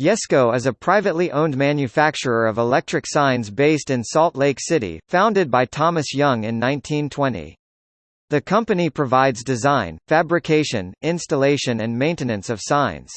Yesco is a privately owned manufacturer of electric signs based in Salt Lake City, founded by Thomas Young in 1920. The company provides design, fabrication, installation and maintenance of signs.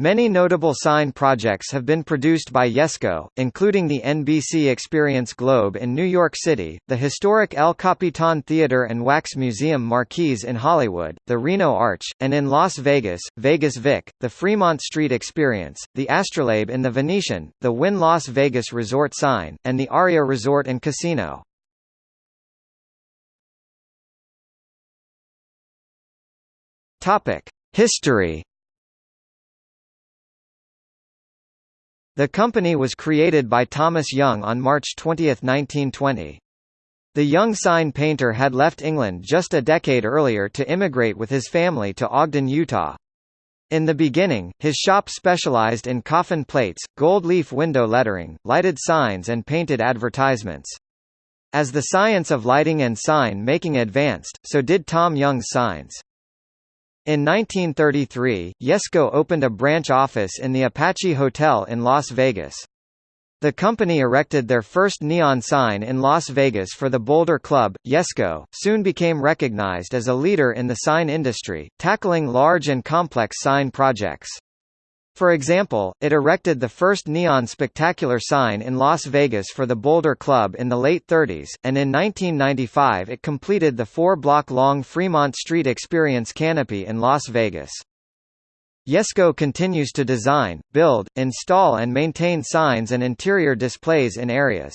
Many notable sign projects have been produced by Yesco, including the NBC Experience Globe in New York City, the historic El Capitan Theater and Wax Museum Marquise in Hollywood, the Reno Arch, and in Las Vegas, Vegas Vic, the Fremont Street Experience, the Astrolabe in the Venetian, the Wynn Las Vegas Resort sign, and the Aria Resort and Casino. History The company was created by Thomas Young on March 20, 1920. The young sign painter had left England just a decade earlier to immigrate with his family to Ogden, Utah. In the beginning, his shop specialized in coffin plates, gold leaf window lettering, lighted signs and painted advertisements. As the science of lighting and sign making advanced, so did Tom Young's signs. In 1933, Yesco opened a branch office in the Apache Hotel in Las Vegas. The company erected their first neon sign in Las Vegas for the Boulder Club. Yesco soon became recognized as a leader in the sign industry, tackling large and complex sign projects. For example, it erected the first neon spectacular sign in Las Vegas for the Boulder Club in the late 30s, and in 1995 it completed the four-block-long Fremont Street Experience canopy in Las Vegas. Yesco continues to design, build, install and maintain signs and interior displays in areas.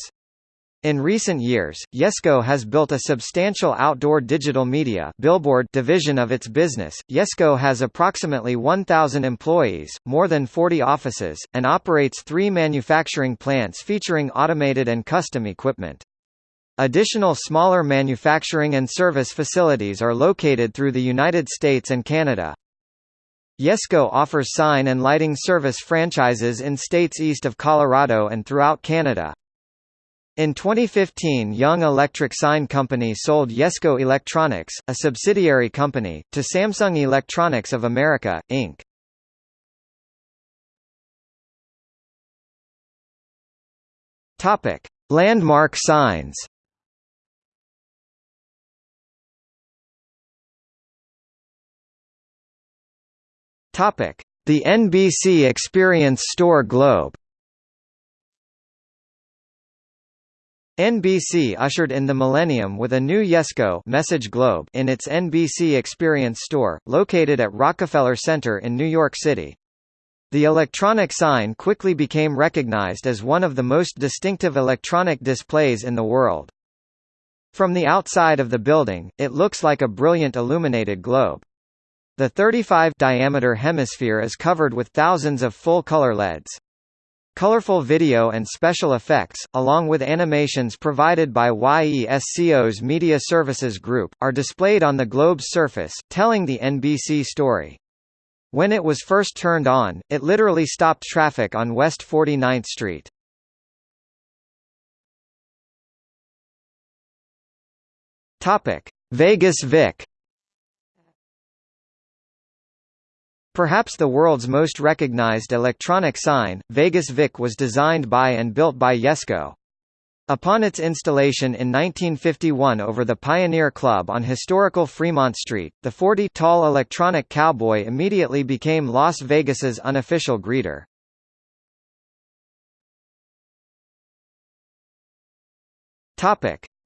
In recent years, Yesco has built a substantial outdoor digital media billboard division of its business. Yesco has approximately 1,000 employees, more than 40 offices, and operates three manufacturing plants featuring automated and custom equipment. Additional smaller manufacturing and service facilities are located through the United States and Canada. Yesco offers sign and lighting service franchises in states east of Colorado and throughout Canada. In 2015 Young Electric Sign Company sold Yesco Electronics, a subsidiary company, to Samsung Electronics of America, Inc. Landmark signs. The NBC Experience Store Globe. NBC ushered in the millennium with a new Yesco message globe in its NBC Experience store, located at Rockefeller Center in New York City. The electronic sign quickly became recognized as one of the most distinctive electronic displays in the world. From the outside of the building, it looks like a brilliant illuminated globe. The 35 diameter hemisphere is covered with thousands of full-color LEDs. Colorful video and special effects, along with animations provided by YESCO's Media Services Group, are displayed on the globe's surface, telling the NBC story. When it was first turned on, it literally stopped traffic on West 49th Street. Vegas Vic Perhaps the world's most recognized electronic sign, Vegas Vic was designed by and built by Yesco. Upon its installation in 1951 over the Pioneer Club on historical Fremont Street, the 40-tall electronic cowboy immediately became Las Vegas's unofficial greeter.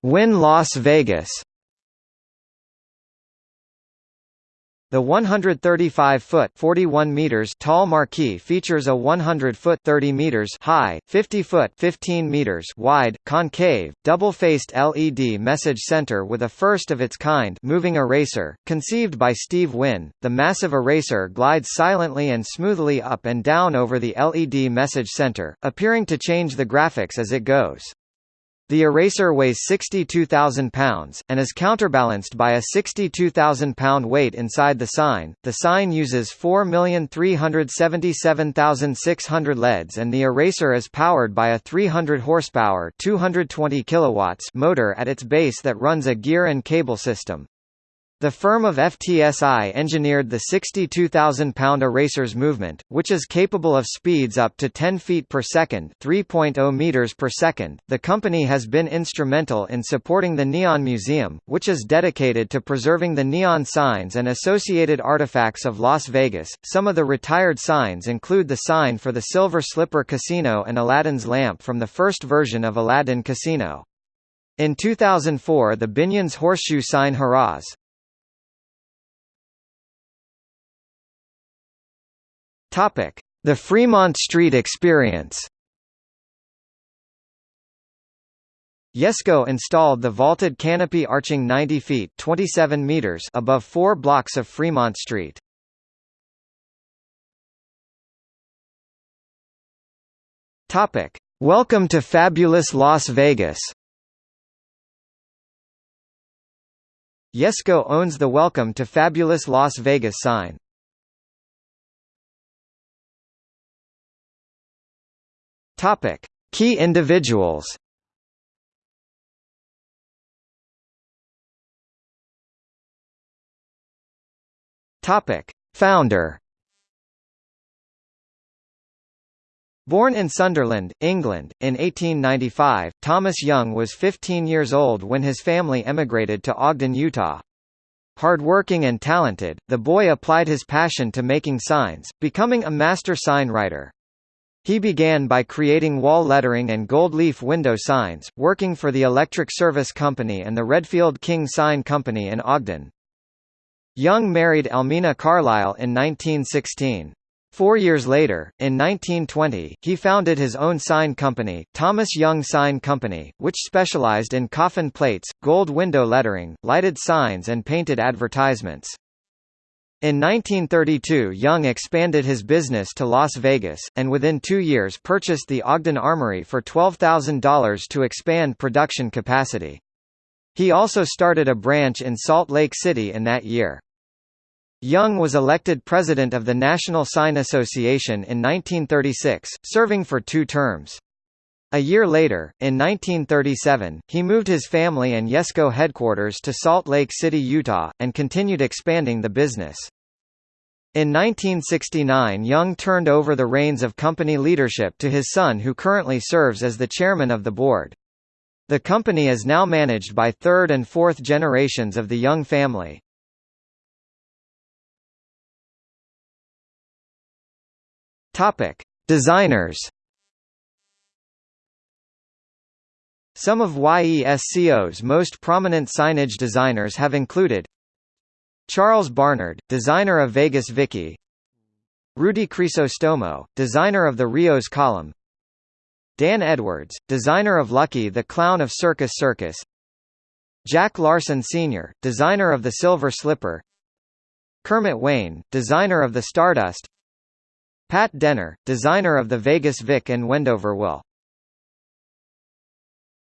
Wynn Las Vegas The 135-foot (41 meters) tall marquee features a 100-foot (30 meters) high, 50-foot (15 meters) wide, concave, double-faced LED message center with a first-of-its-kind moving eraser, conceived by Steve Wynn. The massive eraser glides silently and smoothly up and down over the LED message center, appearing to change the graphics as it goes. The eraser weighs 62,000 pounds, and is counterbalanced by a 62,000 pound weight inside the sign. The sign uses 4,377,600 LEDs and the eraser is powered by a 300 horsepower 220 kilowatts motor at its base that runs a gear and cable system. The firm of FTSI engineered the 62,000-pound erasers movement, which is capable of speeds up to 10 feet per second, 3.0 meters per second. The company has been instrumental in supporting the Neon Museum, which is dedicated to preserving the neon signs and associated artifacts of Las Vegas. Some of the retired signs include the sign for the Silver Slipper Casino and Aladdin's lamp from the first version of Aladdin Casino. In 2004 the Binion's horseshoe sign Haraz. The Fremont Street Experience. Yesco installed the vaulted canopy arching 90 feet 27 meters above four blocks of Fremont Street. Topic: Welcome to Fabulous Las Vegas. Yesco owns the Welcome to Fabulous Las Vegas sign. Topic: Key individuals. Topic: Founder. Born in Sunderland, England, in 1895, Thomas Young was 15 years old when his family emigrated to Ogden, Utah. Hardworking and talented, the boy applied his passion to making signs, becoming a master sign writer. He began by creating wall lettering and gold leaf window signs, working for the Electric Service Company and the Redfield King Sign Company in Ogden. Young married Elmina Carlisle in 1916. Four years later, in 1920, he founded his own sign company, Thomas Young Sign Company, which specialized in coffin plates, gold window lettering, lighted signs and painted advertisements. In 1932 Young expanded his business to Las Vegas, and within two years purchased the Ogden Armory for $12,000 to expand production capacity. He also started a branch in Salt Lake City in that year. Young was elected president of the National Sign Association in 1936, serving for two terms. A year later, in 1937, he moved his family and Yesco headquarters to Salt Lake City, Utah, and continued expanding the business. In 1969 Young turned over the reins of company leadership to his son who currently serves as the chairman of the board. The company is now managed by third and fourth generations of the Young family. Designers Some of YESCO's most prominent signage designers have included Charles Barnard, designer of Vegas Vicky Rudy Crisostomo, designer of the Rios column Dan Edwards, designer of Lucky the Clown of Circus Circus Jack Larson Sr., designer of the Silver Slipper Kermit Wayne, designer of the Stardust Pat Denner, designer of the Vegas Vic and Wendover Will